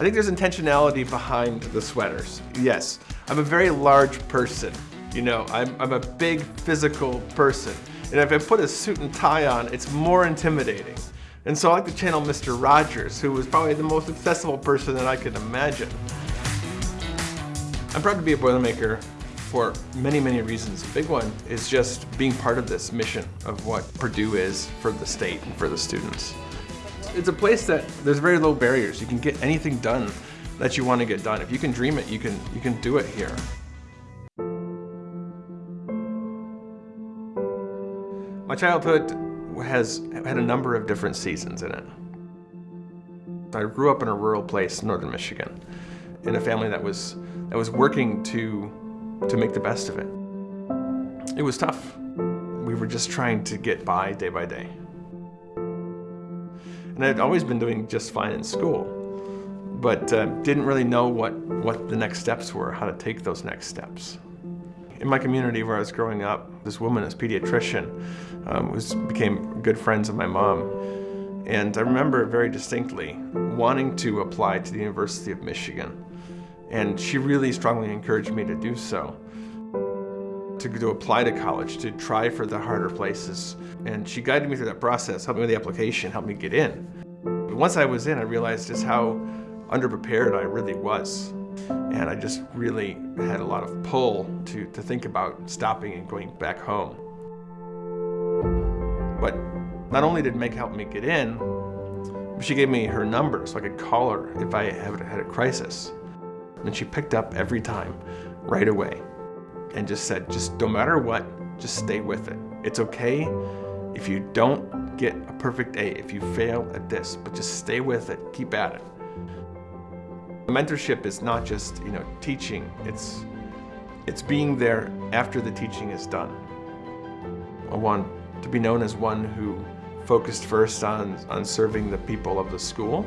I think there's intentionality behind the sweaters. Yes, I'm a very large person. You know, I'm, I'm a big physical person. And if I put a suit and tie on, it's more intimidating. And so I like to channel Mr. Rogers, who was probably the most accessible person that I could imagine. I'm proud to be a Boilermaker for many, many reasons. A big one is just being part of this mission of what Purdue is for the state and for the students. It's a place that there's very low barriers. You can get anything done that you want to get done. If you can dream it, you can, you can do it here. My childhood has had a number of different seasons in it. I grew up in a rural place northern Michigan, in a family that was, that was working to, to make the best of it. It was tough. We were just trying to get by day by day. And I'd always been doing just fine in school, but uh, didn't really know what, what the next steps were, how to take those next steps. In my community where I was growing up, this woman, this pediatrician, um, was, became good friends of my mom. And I remember very distinctly wanting to apply to the University of Michigan. And she really strongly encouraged me to do so to, to apply to college, to try for the harder places. And she guided me through that process, helped me with the application, helped me get in. But once I was in, I realized just how underprepared I really was. And I just really had a lot of pull to, to think about stopping and going back home. But not only did Meg help me get in, she gave me her number so I could call her if I had a crisis. And she picked up every time, right away and just said, just no matter what, just stay with it. It's okay if you don't get a perfect A, if you fail at this, but just stay with it, keep at it. Mentorship is not just, you know, teaching, it's, it's being there after the teaching is done. I want to be known as one who focused first on, on serving the people of the school.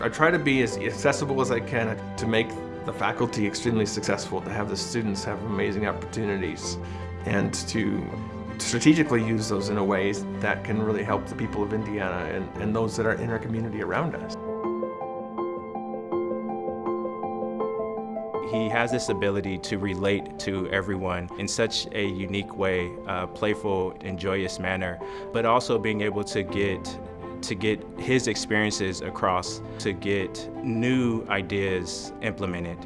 I try to be as accessible as I can to make the faculty extremely successful, to have the students have amazing opportunities, and to strategically use those in a ways that can really help the people of Indiana and, and those that are in our community around us. He has this ability to relate to everyone in such a unique way, uh, playful and joyous manner, but also being able to get to get his experiences across, to get new ideas implemented.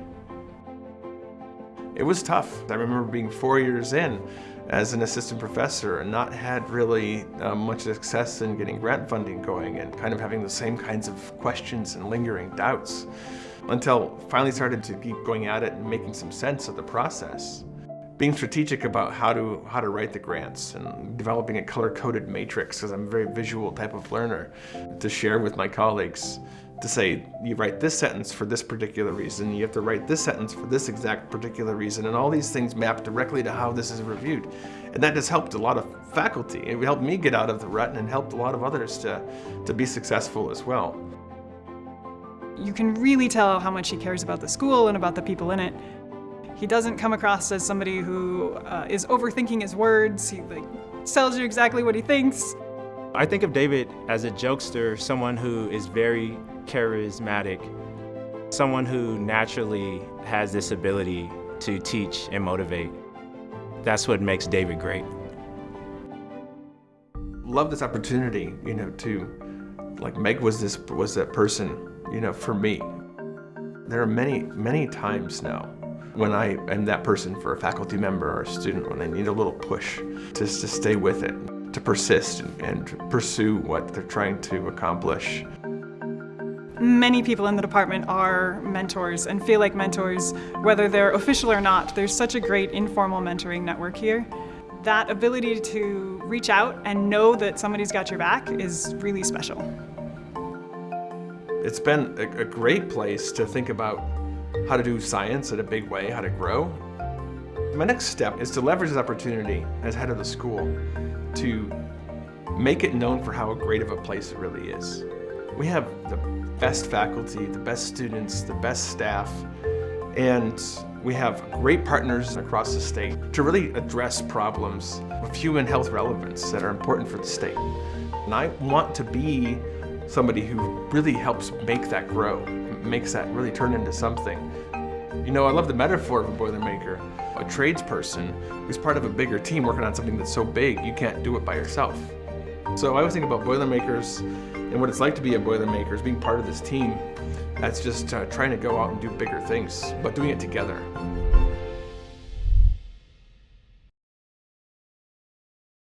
It was tough. I remember being four years in as an assistant professor and not had really uh, much success in getting grant funding going and kind of having the same kinds of questions and lingering doubts until finally started to keep going at it and making some sense of the process. Being strategic about how to how to write the grants and developing a color-coded matrix because I'm a very visual type of learner to share with my colleagues to say you write this sentence for this particular reason you have to write this sentence for this exact particular reason and all these things map directly to how this is reviewed. And that has helped a lot of faculty. It helped me get out of the rut and helped a lot of others to to be successful as well you can really tell how much he cares about the school and about the people in it he doesn't come across as somebody who uh, is overthinking his words. He like tells you exactly what he thinks. I think of David as a jokester, someone who is very charismatic, someone who naturally has this ability to teach and motivate. That's what makes David great. Love this opportunity, you know, to, like Meg was this, was that person, you know, for me. There are many, many times now when I am that person for a faculty member or a student, when they need a little push, just to stay with it, to persist and, and pursue what they're trying to accomplish. Many people in the department are mentors and feel like mentors, whether they're official or not. There's such a great informal mentoring network here. That ability to reach out and know that somebody's got your back is really special. It's been a, a great place to think about how to do science in a big way, how to grow. My next step is to leverage this opportunity as head of the school to make it known for how great of a place it really is. We have the best faculty, the best students, the best staff, and we have great partners across the state to really address problems of human health relevance that are important for the state. And I want to be somebody who really helps make that grow, makes that really turn into something. You know, I love the metaphor of a Boilermaker, a tradesperson who's part of a bigger team working on something that's so big you can't do it by yourself. So I always think about Boilermakers and what it's like to be a Boilermaker, is being part of this team that's just uh, trying to go out and do bigger things, but doing it together.